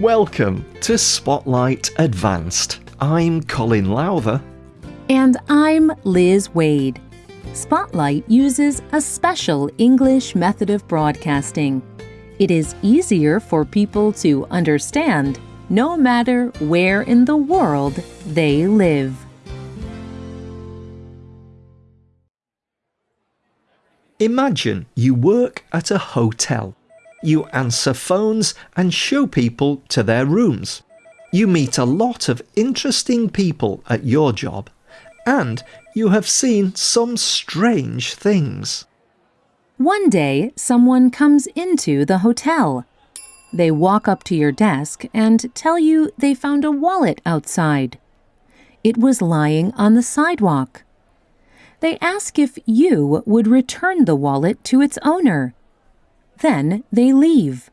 Welcome to Spotlight Advanced. I'm Colin Lowther. And I'm Liz Waid. Spotlight uses a special English method of broadcasting. It is easier for people to understand no matter where in the world they live. Imagine you work at a hotel. You answer phones and show people to their rooms. You meet a lot of interesting people at your job, and you have seen some strange things. One day, someone comes into the hotel. They walk up to your desk and tell you they found a wallet outside. It was lying on the sidewalk. They ask if you would return the wallet to its owner. Then they leave.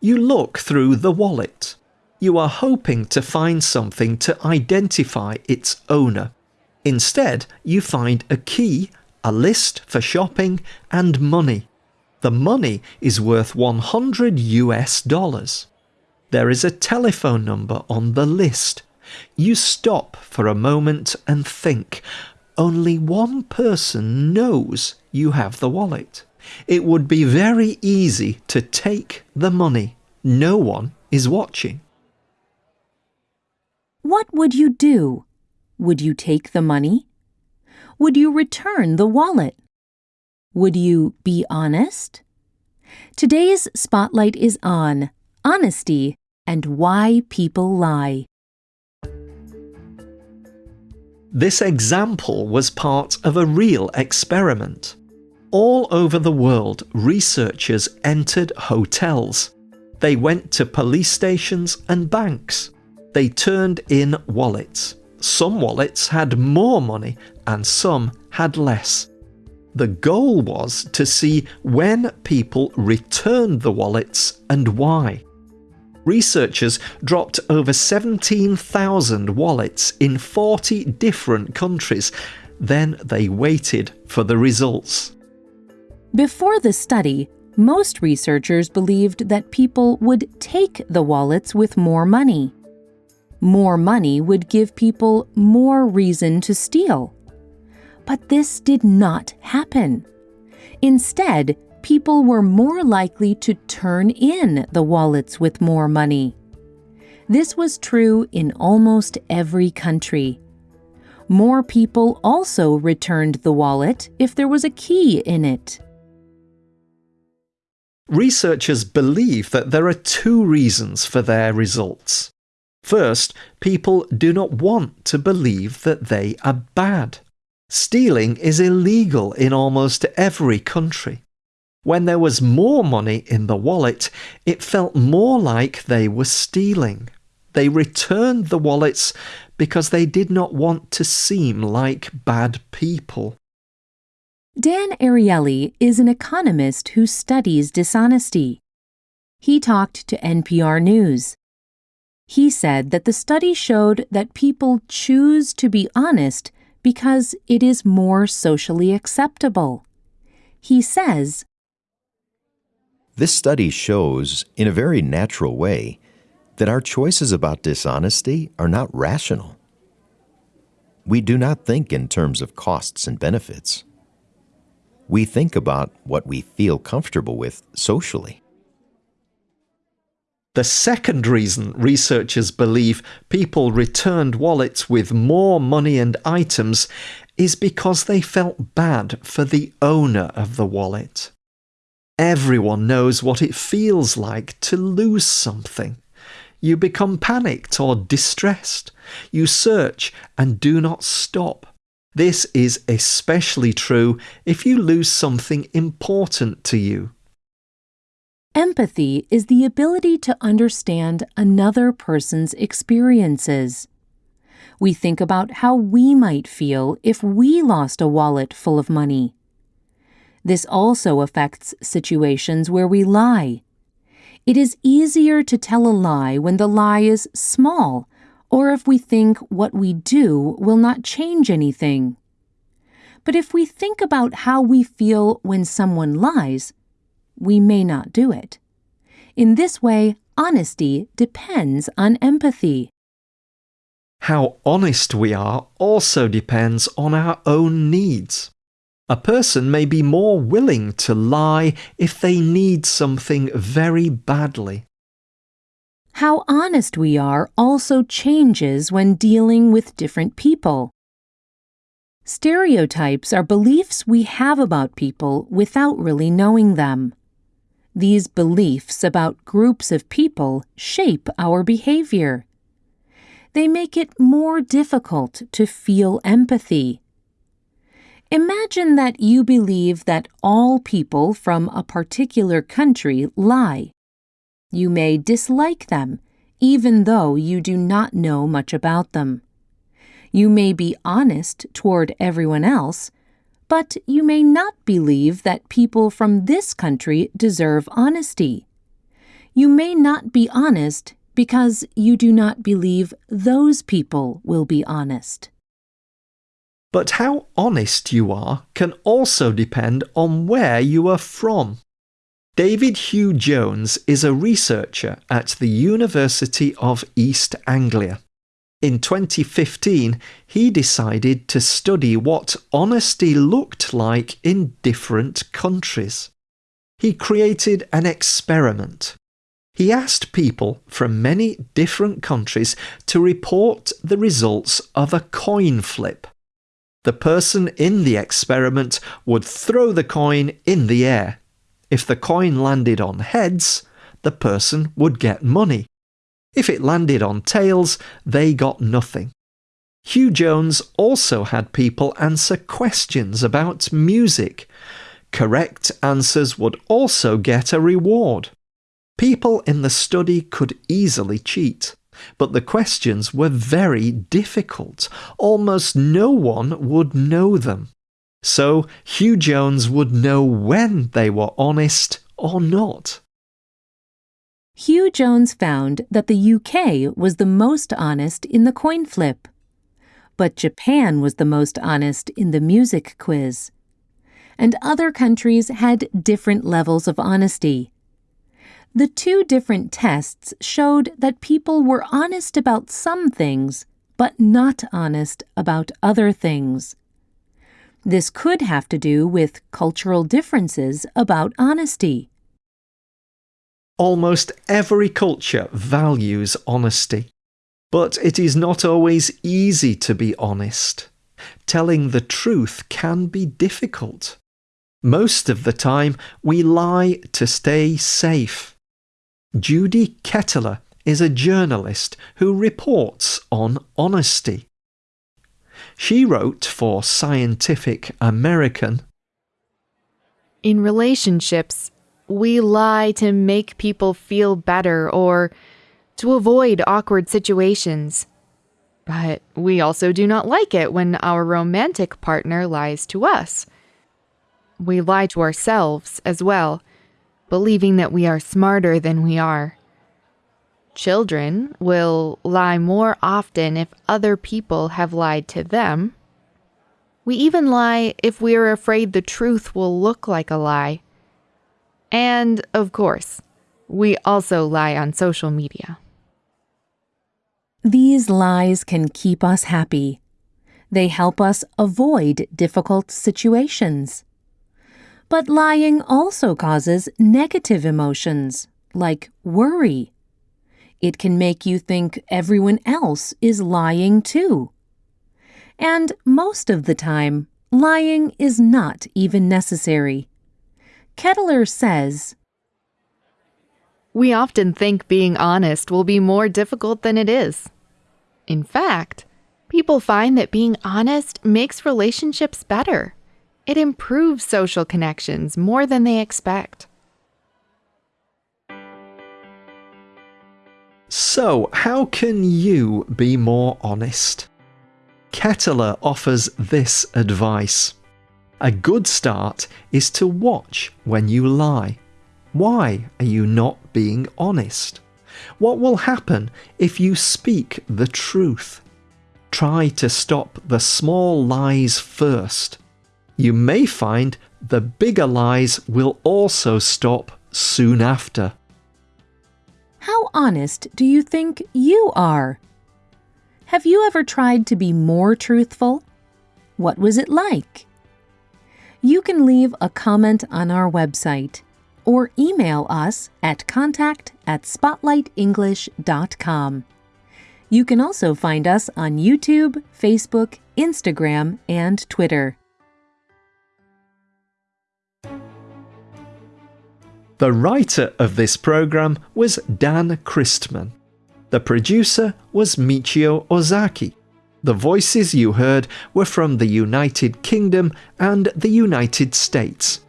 You look through the wallet. You are hoping to find something to identify its owner. Instead, you find a key, a list for shopping, and money. The money is worth 100 US dollars. There is a telephone number on the list. You stop for a moment and think. Only one person knows you have the wallet. It would be very easy to take the money. No one is watching. What would you do? Would you take the money? Would you return the wallet? Would you be honest? Today's spotlight is on honesty and why people lie. This example was part of a real experiment. All over the world, researchers entered hotels. They went to police stations and banks. They turned in wallets. Some wallets had more money and some had less. The goal was to see when people returned the wallets and why. Researchers dropped over 17,000 wallets in 40 different countries. Then they waited for the results. Before the study, most researchers believed that people would take the wallets with more money. More money would give people more reason to steal. But this did not happen. Instead, people were more likely to turn in the wallets with more money. This was true in almost every country. More people also returned the wallet if there was a key in it. Researchers believe that there are two reasons for their results. First, people do not want to believe that they are bad. Stealing is illegal in almost every country. When there was more money in the wallet, it felt more like they were stealing. They returned the wallets because they did not want to seem like bad people. Dan Ariely is an economist who studies dishonesty. He talked to NPR News. He said that the study showed that people choose to be honest because it is more socially acceptable. He says, This study shows, in a very natural way, that our choices about dishonesty are not rational. We do not think in terms of costs and benefits. We think about what we feel comfortable with socially. The second reason researchers believe people returned wallets with more money and items is because they felt bad for the owner of the wallet. Everyone knows what it feels like to lose something. You become panicked or distressed. You search and do not stop. This is especially true if you lose something important to you. Empathy is the ability to understand another person's experiences. We think about how we might feel if we lost a wallet full of money. This also affects situations where we lie. It is easier to tell a lie when the lie is small or if we think what we do will not change anything. But if we think about how we feel when someone lies, we may not do it. In this way, honesty depends on empathy. How honest we are also depends on our own needs. A person may be more willing to lie if they need something very badly. How honest we are also changes when dealing with different people. Stereotypes are beliefs we have about people without really knowing them. These beliefs about groups of people shape our behavior. They make it more difficult to feel empathy. Imagine that you believe that all people from a particular country lie. You may dislike them, even though you do not know much about them. You may be honest toward everyone else, but you may not believe that people from this country deserve honesty. You may not be honest because you do not believe those people will be honest. But how honest you are can also depend on where you are from. David Hugh Jones is a researcher at the University of East Anglia. In 2015, he decided to study what honesty looked like in different countries. He created an experiment. He asked people from many different countries to report the results of a coin flip. The person in the experiment would throw the coin in the air. If the coin landed on heads, the person would get money. If it landed on tails, they got nothing. Hugh Jones also had people answer questions about music. Correct answers would also get a reward. People in the study could easily cheat. But the questions were very difficult. Almost no one would know them. So Hugh Jones would know when they were honest or not. Hugh Jones found that the UK was the most honest in the coin flip. But Japan was the most honest in the music quiz. And other countries had different levels of honesty. The two different tests showed that people were honest about some things, but not honest about other things. This could have to do with cultural differences about honesty. Almost every culture values honesty, but it is not always easy to be honest. Telling the truth can be difficult. Most of the time, we lie to stay safe. Judy Ketteler is a journalist who reports on honesty. She wrote for Scientific American In relationships, we lie to make people feel better or to avoid awkward situations. But we also do not like it when our romantic partner lies to us. We lie to ourselves as well believing that we are smarter than we are. Children will lie more often if other people have lied to them. We even lie if we are afraid the truth will look like a lie. And, of course, we also lie on social media. These lies can keep us happy. They help us avoid difficult situations. But lying also causes negative emotions, like worry. It can make you think everyone else is lying too. And most of the time, lying is not even necessary. Ketteler says, We often think being honest will be more difficult than it is. In fact, people find that being honest makes relationships better. It improves social connections more than they expect. So, how can you be more honest? Ketteler offers this advice. A good start is to watch when you lie. Why are you not being honest? What will happen if you speak the truth? Try to stop the small lies first you may find the bigger lies will also stop soon after. How honest do you think you are? Have you ever tried to be more truthful? What was it like? You can leave a comment on our website or email us at contact at spotlightenglish.com. You can also find us on YouTube, Facebook, Instagram, and Twitter. The writer of this program was Dan Christman. The producer was Michio Ozaki. The voices you heard were from the United Kingdom and the United States.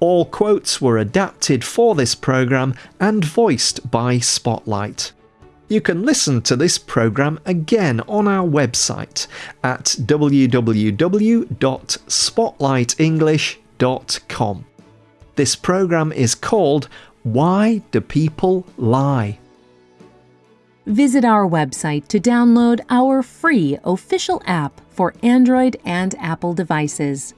All quotes were adapted for this program and voiced by Spotlight. You can listen to this program again on our website at www.spotlightenglish.com. This program is called Why Do People Lie? Visit our website to download our free official app for Android and Apple devices.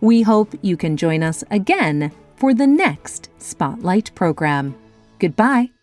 We hope you can join us again for the next Spotlight program. Goodbye.